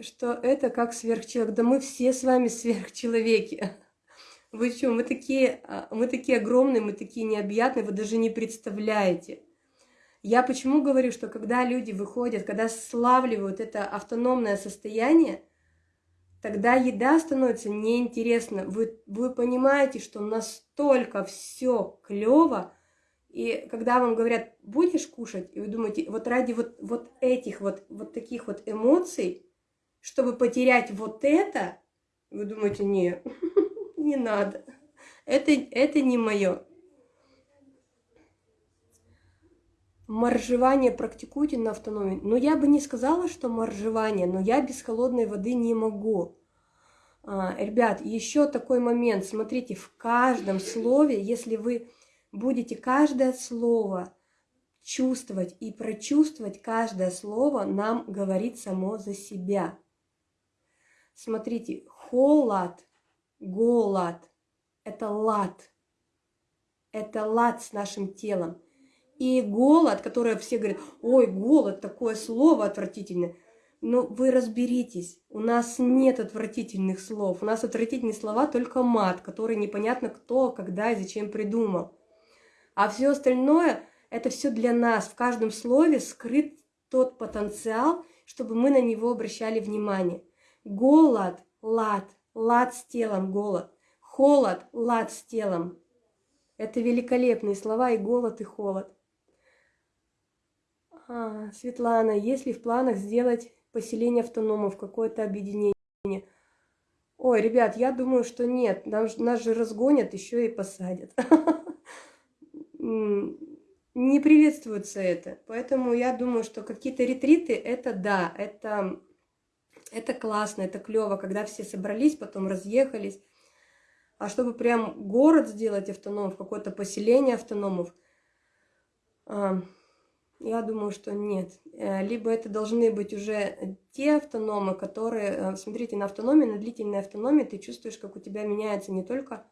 что это как сверхчеловек. Да мы все с вами сверхчеловеки. Вы что, мы такие, а, мы такие огромные, мы такие необъятные, вы даже не представляете. Я почему говорю, что когда люди выходят, когда славливают это автономное состояние, тогда еда становится неинтересна. Вы, вы понимаете, что настолько все клево, и когда вам говорят, будешь кушать, и вы думаете, вот ради вот, вот этих вот, вот таких вот эмоций, чтобы потерять вот это, вы думаете, не, не надо, это, это не мое. Моржевание практикуйте на автономии. Но я бы не сказала, что моржевание, но я без холодной воды не могу. А, ребят, еще такой момент. Смотрите, в каждом слове, если вы будете каждое слово чувствовать и прочувствовать каждое слово нам говорит само за себя. Смотрите, холод, голод – это лад. Это лад с нашим телом. И голод, который все говорят, ой, голод, такое слово отвратительное. Но вы разберитесь, у нас нет отвратительных слов. У нас отвратительные слова только мат, который непонятно кто, когда и зачем придумал. А все остальное – это все для нас. В каждом слове скрыт тот потенциал, чтобы мы на него обращали внимание. Голод, лад, лад с телом, голод. Холод, лад с телом. Это великолепные слова и голод, и холод. А, Светлана, есть ли в планах сделать поселение автономов, какое-то объединение? Ой, ребят, я думаю, что нет. Нас, нас же разгонят, еще и посадят. не приветствуется это. Поэтому я думаю, что какие-то ретриты, это да, это, это классно, это клево, когда все собрались, потом разъехались. А чтобы прям город сделать автономов, какое-то поселение автономов, а, я думаю, что нет. Э, либо это должны быть уже те автономы, которые... Э, смотрите, на автономии, на длительной автономии ты чувствуешь, как у тебя меняется не только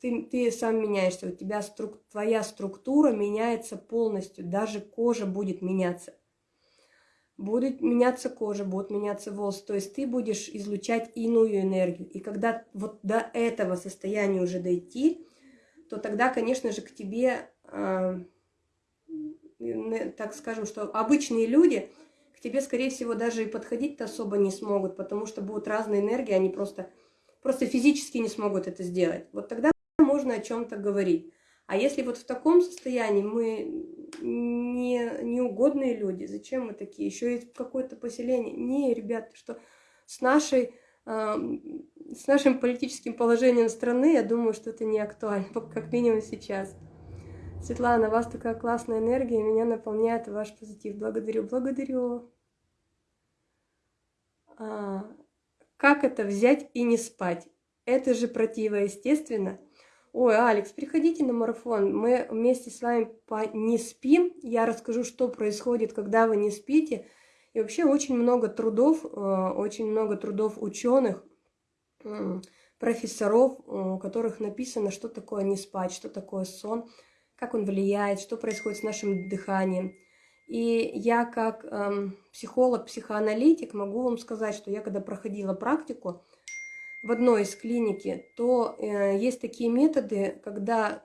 ты, ты сам меняешься, у тебя струк, твоя структура меняется полностью, даже кожа будет меняться. Будет меняться кожа, будут меняться волосы, то есть ты будешь излучать иную энергию. И когда вот до этого состояния уже дойти, то тогда, конечно же, к тебе, э, так скажем, что обычные люди к тебе, скорее всего, даже и подходить-то особо не смогут, потому что будут разные энергии, они просто, просто физически не смогут это сделать. Вот тогда можно о чем-то говорить. А если вот в таком состоянии мы не, неугодные люди, зачем мы такие? Еще и какое-то поселение. Не, ребята, что с нашей с нашим политическим положением страны, я думаю, что это не актуально, как минимум сейчас. Светлана, у вас такая классная энергия, меня наполняет ваш позитив. Благодарю, благодарю. А, как это взять и не спать? Это же противоестественно. Ой, Алекс, приходите на марафон. Мы вместе с вами по не спим. Я расскажу, что происходит, когда вы не спите. И вообще очень много трудов, э, очень много трудов ученых, профессоров, у которых написано, что такое не спать, что такое сон, как он влияет, что происходит с нашим дыханием. И я как эм, психолог, психоаналитик могу вам сказать, что я когда проходила практику, в одной из клиники, то э, есть такие методы, когда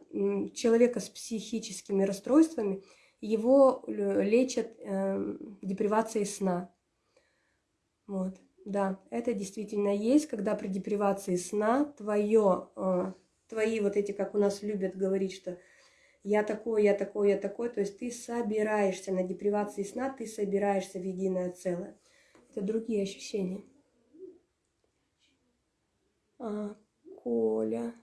человека с психическими расстройствами его лечат э, депривацией сна. Вот, да, это действительно есть, когда при депривации сна твое, э, твои вот эти, как у нас любят говорить, что я такой, я такой, я такой, то есть ты собираешься на депривации сна, ты собираешься в единое целое. Это другие ощущения. А, Коля.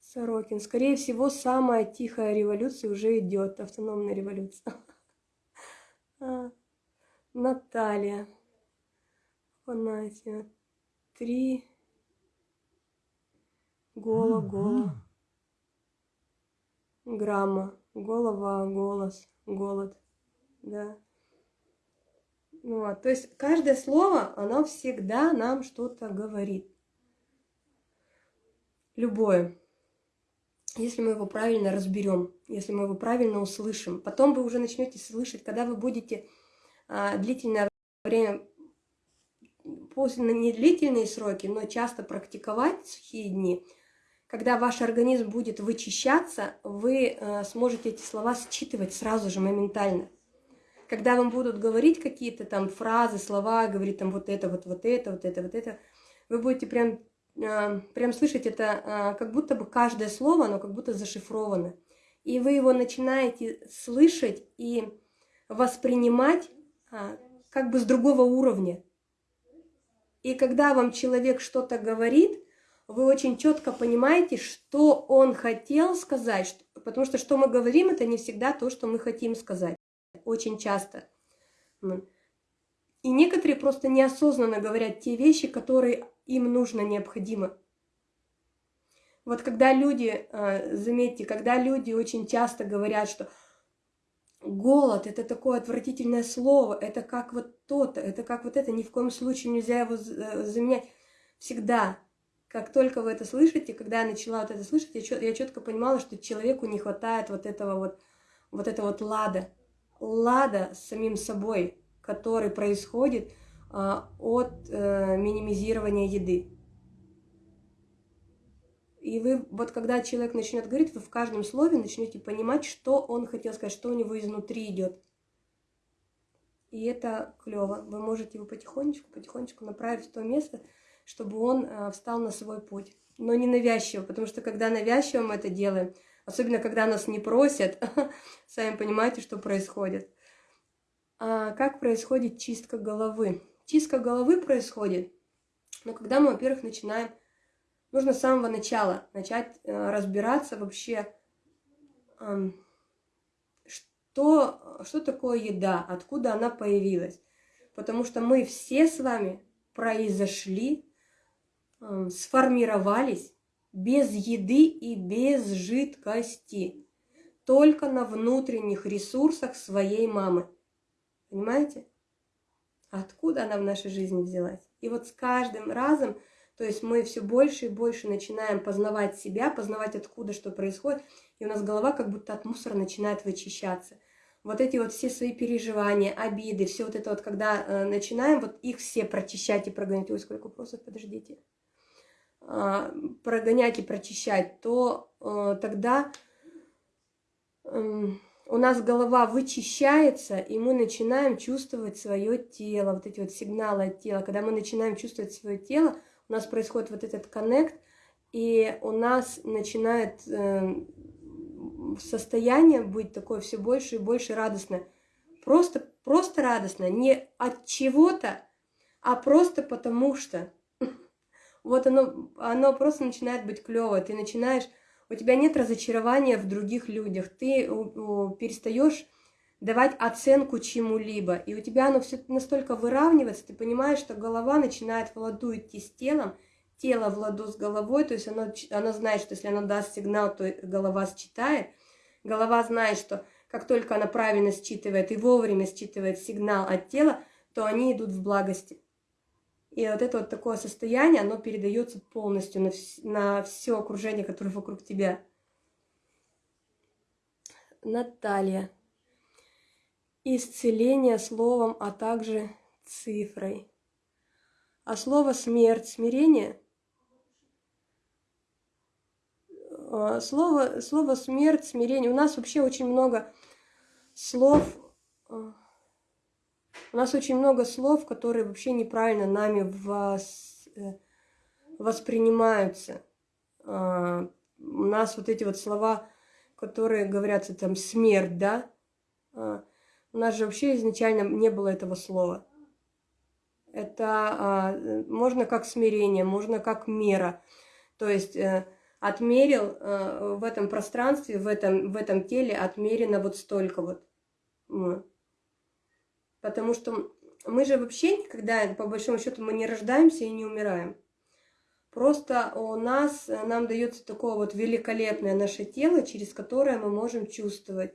Сорокин. Скорее всего, самая тихая революция уже идет. Автономная революция. А, Наталья. Афанасия. Три. Голо, голо. Грамма. Голова, голос, голод. Да. Ну, вот. То есть каждое слово, оно всегда нам что-то говорит. Любое. Если мы его правильно разберем, если мы его правильно услышим. Потом вы уже начнете слышать, когда вы будете а, длительное время, после не длительные сроки, но часто практиковать сухие дни, когда ваш организм будет вычищаться, вы а, сможете эти слова считывать сразу же, моментально когда вам будут говорить какие-то там фразы, слова, говорить там вот это, вот, вот это, вот это, вот это, вы будете прям, э, прям слышать это, э, как будто бы каждое слово, оно как будто зашифровано. И вы его начинаете слышать и воспринимать э, как бы с другого уровня. И когда вам человек что-то говорит, вы очень четко понимаете, что он хотел сказать, потому что что мы говорим, это не всегда то, что мы хотим сказать очень часто. И некоторые просто неосознанно говорят те вещи, которые им нужно, необходимо. Вот когда люди, а, заметьте, когда люди очень часто говорят, что голод – это такое отвратительное слово, это как вот то-то, это как вот это, ни в коем случае нельзя его э, заменять. Всегда, как только вы это слышите, когда я начала вот это слышать, я четко понимала, что человеку не хватает вот этого вот, вот этого вот лада, лада с самим собой, который происходит а, от а, минимизирования еды. И вы, вот когда человек начнет говорить, вы в каждом слове начнете понимать, что он хотел сказать, что у него изнутри идет. И это клево. Вы можете его потихонечку, потихонечку направить в то место, чтобы он а, встал на свой путь. Но не навязчиво, потому что когда навязчиво мы это делаем, Особенно, когда нас не просят, сами понимаете, что происходит. А как происходит чистка головы? Чистка головы происходит, но когда мы, во-первых, начинаем, нужно с самого начала начать э, разбираться вообще, что, что такое еда, откуда она появилась. Потому что мы все с вами произошли, сформировались без еды и без жидкости, только на внутренних ресурсах своей мамы. Понимаете? Откуда она в нашей жизни взялась? И вот с каждым разом, то есть мы все больше и больше начинаем познавать себя, познавать откуда что происходит, и у нас голова как будто от мусора начинает вычищаться. вот эти вот все свои переживания, обиды, все вот это вот, когда э, начинаем вот их все прочищать и прогонять, ой, сколько вопросов, подождите, прогонять и прочищать, то э, тогда э, у нас голова вычищается, и мы начинаем чувствовать свое тело, вот эти вот сигналы от тела. Когда мы начинаем чувствовать свое тело, у нас происходит вот этот коннект, и у нас начинает э, состояние быть такое все больше и больше радостное. Просто, просто радостно. Не от чего-то, а просто потому что. Вот оно, оно просто начинает быть клево. Ты начинаешь, у тебя нет разочарования в других людях. Ты перестаешь давать оценку чему-либо. И у тебя оно все настолько выравнивается, ты понимаешь, что голова начинает в ладу идти с телом, тело в ладу с головой, то есть оно, оно знает, что если оно даст сигнал, то голова считает. Голова знает, что как только она правильно считывает и вовремя считывает сигнал от тела, то они идут в благости. И вот это вот такое состояние, оно передается полностью на, вс на все окружение, которое вокруг тебя. Наталья. Исцеление словом, а также цифрой. А слово смерть, смирение – А, слово, слово смерть, смирение. У нас вообще очень много слов. А, у нас очень много слов, которые вообще неправильно нами вос, э, воспринимаются. А, у нас вот эти вот слова, которые говорятся там смерть, да? У нас же вообще изначально не было этого слова. Это можно как смирение, можно как мера. То есть э, отмерил э, в этом пространстве, в этом, в этом теле отмерено вот столько вот. Потому что мы же вообще никогда, по большому счету, мы не рождаемся и не умираем. Просто у нас, нам дается такое вот великолепное наше тело, через которое мы можем чувствовать,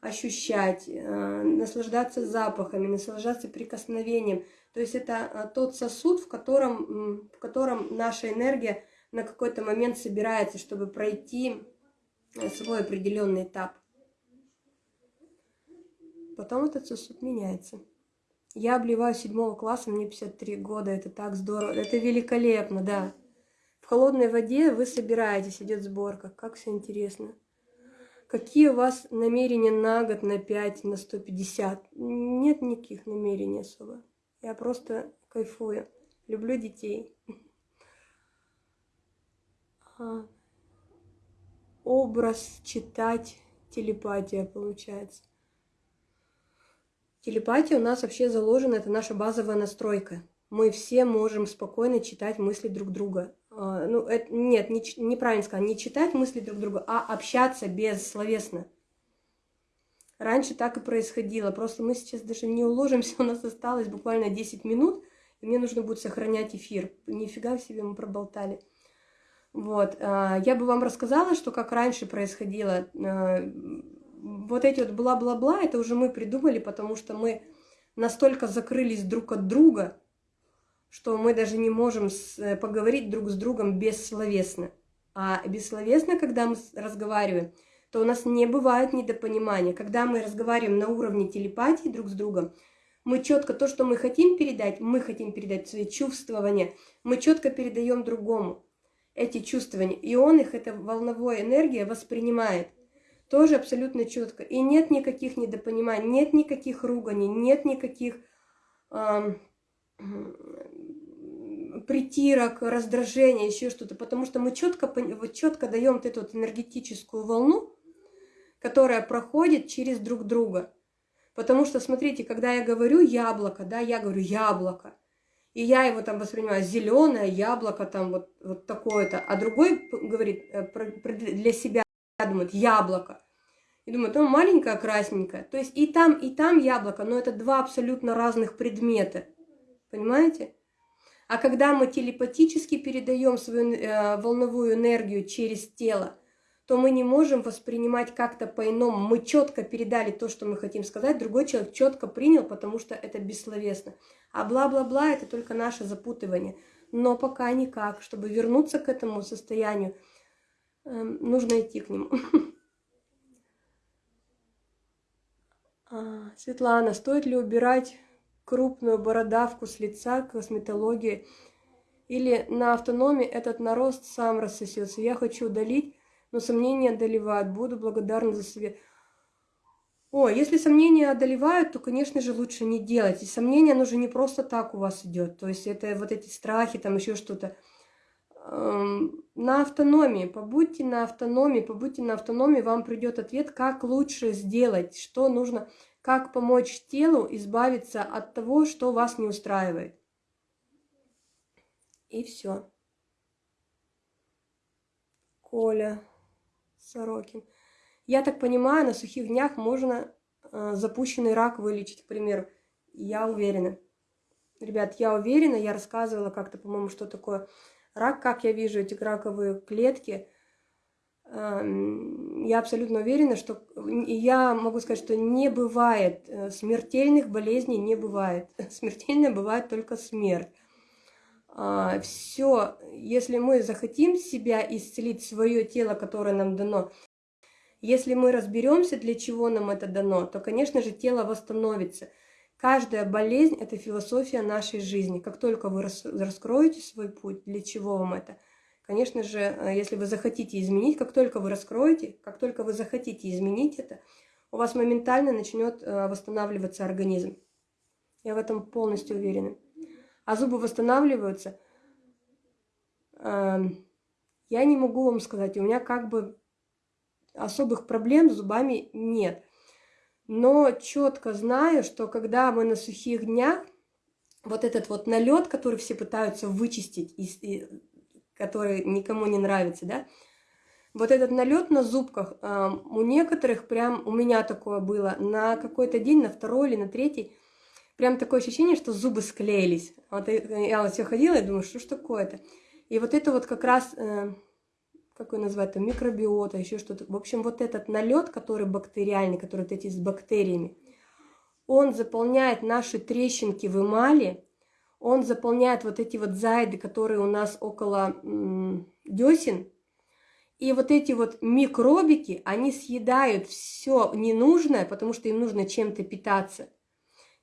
ощущать, э, наслаждаться запахами, наслаждаться прикосновением. То есть это э, тот сосуд, в котором, в котором наша энергия на какой-то момент собирается, чтобы пройти э, свой определенный этап. Потом этот сосуд меняется. Я обливаю седьмого класса, мне 53 года, это так здорово, это великолепно, да. В холодной воде вы собираетесь, идет сборка, как все интересно. Какие у вас намерения на год, на 5, на 150? Нет никаких намерений особо. Я просто кайфую. Люблю детей. А, образ читать, телепатия получается. Телепатия у нас вообще заложена, это наша базовая настройка. Мы все можем спокойно читать мысли друг друга. А, ну, это, нет, не, неправильно сказать, не читать мысли друг друга, а общаться бессловесно. Раньше так и происходило, просто мы сейчас даже не уложимся, у нас осталось буквально 10 минут, и мне нужно будет сохранять эфир. Нифига себе мы проболтали. Вот, а, я бы вам рассказала, что как раньше происходило. Вот эти вот бла-бла-бла, это уже мы придумали, потому что мы настолько закрылись друг от друга, что мы даже не можем э, поговорить друг с другом бессловесно. А бессловесно, когда мы разговариваем, то у нас не бывает недопонимания. Когда мы разговариваем на уровне телепатии друг с другом, мы четко то, что мы хотим передать, мы хотим передать свои чувствования, мы четко передаем другому эти чувствования. И он их, эта волновая энергия, воспринимает тоже абсолютно четко. И нет никаких недопониманий, нет никаких руганий, нет никаких э, притирок, раздражения, еще что-то. Потому что мы четко, вот четко даем вот эту вот энергетическую волну, которая проходит через друг друга. Потому что, смотрите, когда я говорю яблоко, да, я говорю яблоко, и я его там воспринимаю зеленое яблоко, там вот, вот такое-то, а другой говорит э, для себя, думает яблоко. И думает, ну маленькое, красненькое. То есть и там, и там яблоко, но это два абсолютно разных предмета. Понимаете? А когда мы телепатически передаем свою э, волновую энергию через тело, то мы не можем воспринимать как-то по-иному. Мы четко передали то, что мы хотим сказать, другой человек четко принял, потому что это бессловесно. А бла-бла-бла – это только наше запутывание. Но пока никак. Чтобы вернуться к этому состоянию, нужно идти к нему. А, Светлана, стоит ли убирать крупную бородавку с лица косметологии? Или на автономии этот нарост сам рассосется? Я хочу удалить, но сомнения одолевают. Буду благодарна за совет. О, если сомнения одолевают, то, конечно же, лучше не делать. И сомнения, оно же не просто так у вас идет. То есть это вот эти страхи, там еще что-то. Эм, на автономии, побудьте на автономии, побудьте на автономии, вам придет ответ, как лучше сделать, что нужно, как помочь телу избавиться от того, что вас не устраивает. И все. Коля Сорокин. Я так понимаю, на сухих днях можно э, запущенный рак вылечить, к примеру. Я уверена. Ребят, я уверена, я рассказывала как-то, по-моему, что такое рак, как я вижу эти раковые клетки. Э, я абсолютно уверена, что я могу сказать, что не бывает э, смертельных болезней, не бывает. Смертельная бывает только смерть. А, Все, если мы захотим себя исцелить, свое тело, которое нам дано, если мы разберемся, для чего нам это дано, то, конечно же, тело восстановится. Каждая болезнь – это философия нашей жизни. Как только вы раскроете свой путь, для чего вам это? Конечно же, э, если вы захотите изменить, как только вы раскроете, как только вы захотите изменить это, у вас моментально начнет э, восстанавливаться организм. Я в этом полностью уверена. А зубы восстанавливаются. Эм, я не могу вам сказать, у меня как бы особых проблем с зубами нет. Но четко знаю, что когда мы на сухих днях, вот этот вот налет, который все пытаются вычистить, и, и, который никому не нравится, да, вот этот налет на зубках, э, у некоторых прям, у меня такое было, на какой-то день, на второй или на третий, прям такое ощущение, что зубы склеились. Вот я вот все ходила и думаю, что ж такое-то. И вот это вот как раз э, как его назвать, там, микробиота, еще что-то. В общем, вот этот налет, который бактериальный, который вот эти с бактериями, он заполняет наши трещинки в эмали, он заполняет вот эти вот зайды, которые у нас около десен, и вот эти вот микробики, они съедают все ненужное, потому что им нужно чем-то питаться.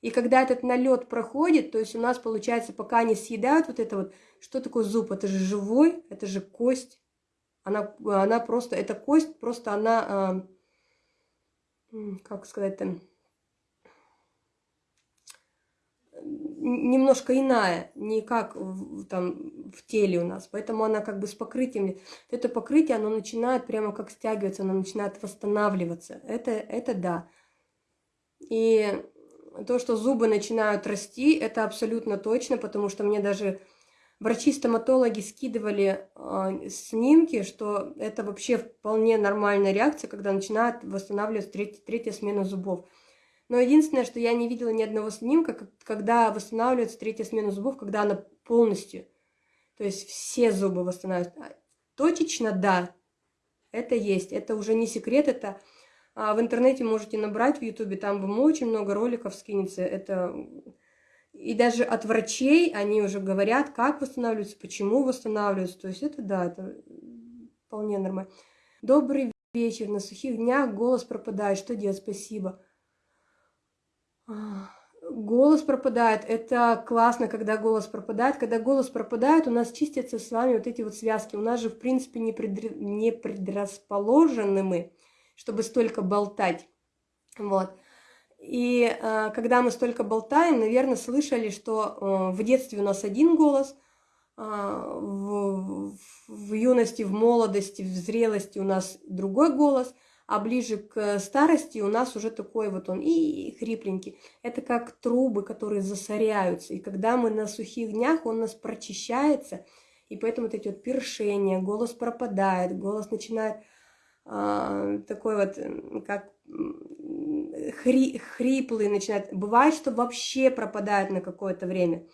И когда этот налет проходит, то есть у нас получается, пока они съедают вот это вот, что такое зуб? Это же живой, это же кость. Она, она просто, эта кость, просто она, э, как сказать там, немножко иная, не как в, там в теле у нас. Поэтому она как бы с покрытием. Это покрытие, оно начинает прямо как стягиваться, оно начинает восстанавливаться. Это, это да. И то, что зубы начинают расти, это абсолютно точно, потому что мне даже Врачи-стоматологи скидывали э, снимки, что это вообще вполне нормальная реакция, когда начинает восстанавливаться треть, третья смена зубов. Но единственное, что я не видела ни одного снимка, когда восстанавливается третья смена зубов, когда она полностью, то есть все зубы восстанавливаются. А, точечно, да, это есть, это уже не секрет, это а, в интернете можете набрать в ютубе, там вам очень много роликов скинется, это и даже от врачей они уже говорят, как восстанавливаются, почему восстанавливаются. То есть это да, это вполне нормально. Добрый вечер. На сухих днях голос пропадает. Что делать? Спасибо. Голос пропадает. Это классно, когда голос пропадает. Когда голос пропадает, у нас чистятся с вами вот эти вот связки. У нас же, в принципе, не, предр... не предрасположены мы, чтобы столько болтать. Вот. И э, когда мы столько болтаем, наверное, слышали, что э, в детстве у нас один голос, э, в, в юности, в молодости, в зрелости у нас другой голос, а ближе к старости у нас уже такой вот он и хрипленький. Это как трубы, которые засоряются. И когда мы на сухих днях, он у нас прочищается, и поэтому вот эти вот першения, голос пропадает, голос начинает э, такой вот, как хри, хриплый начинает. Бывает, что вообще пропадает на какое-то время.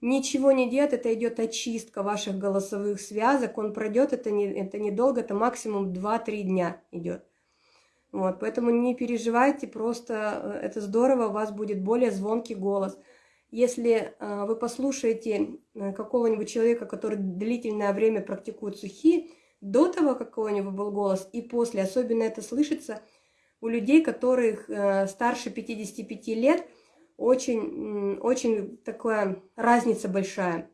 Ничего не делает, это идет очистка ваших голосовых связок. Он пройдет, это, не, это недолго, это максимум 2-3 дня идет. Вот, поэтому не переживайте, просто э, это здорово, у вас будет более звонкий голос. Если э, вы послушаете э, какого-нибудь человека, который длительное время практикует сухие, до того, как у него был голос, и после, особенно это слышится – у людей, которых э, старше 55 лет, очень, очень такая разница большая.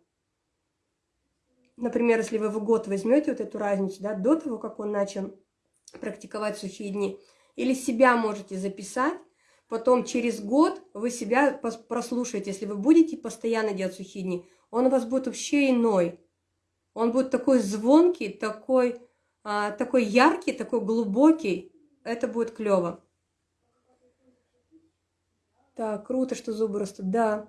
Например, если вы в год возьмете вот эту разницу, да, до того, как он начал практиковать сухие дни, или себя можете записать, потом через год вы себя прослушаете, если вы будете постоянно делать сухие дни, он у вас будет вообще иной. Он будет такой звонкий, такой, а, такой яркий, такой глубокий. Это будет клево. Так, круто, что зубы растут. Да,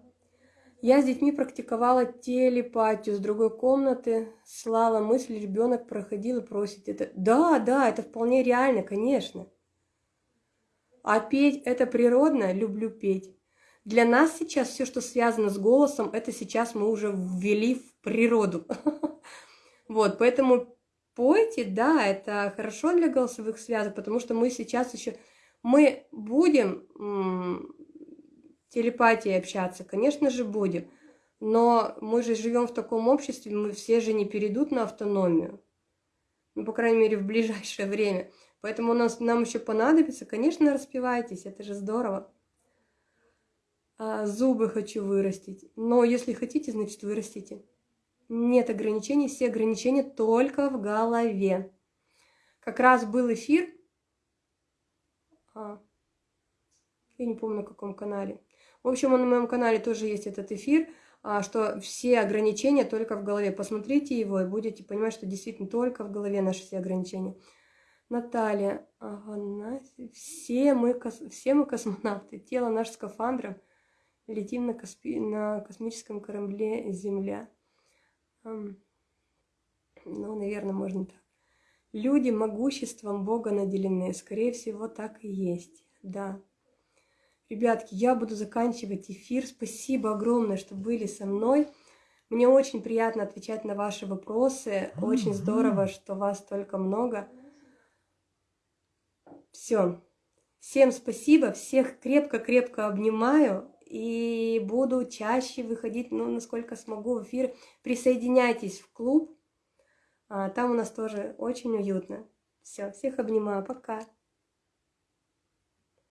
я с детьми практиковала телепатию с другой комнаты, слала мысль, ребенок проходил и просит это. Да, да, это вполне реально, конечно. А петь это природно, люблю петь. Для нас сейчас все, что связано с голосом, это сейчас мы уже ввели в природу. Вот, поэтому пойте, да, это хорошо для голосовых связок, потому что мы сейчас еще, мы будем телепатией общаться? Конечно же, будем. Но мы же живем в таком обществе, мы все же не перейдут на автономию. Ну, по крайней мере, в ближайшее время. Поэтому у нас, нам еще понадобится, конечно, распевайтесь, это же здорово. А, зубы хочу вырастить. Но если хотите, значит, вырастите. Нет ограничений, все ограничения только в голове. Как раз был эфир, а, я не помню на каком канале, в общем, на моем канале тоже есть этот эфир, а, что все ограничения только в голове. Посмотрите его и будете понимать, что действительно только в голове наши все ограничения. Наталья, Афанасий, все мы, все мы космонавты, тело наш скафандром, летим на, косми, на космическом корабле Земля. Ну, наверное, можно так. Люди могуществом Бога наделены, скорее всего, так и есть, да. Ребятки, я буду заканчивать эфир. Спасибо огромное, что были со мной. Мне очень приятно отвечать на ваши вопросы. Очень здорово, что вас столько много. Все. Всем спасибо, всех крепко-крепко обнимаю и буду чаще выходить, ну, насколько смогу в эфир. Присоединяйтесь в клуб, а, там у нас тоже очень уютно. Все, всех обнимаю, пока.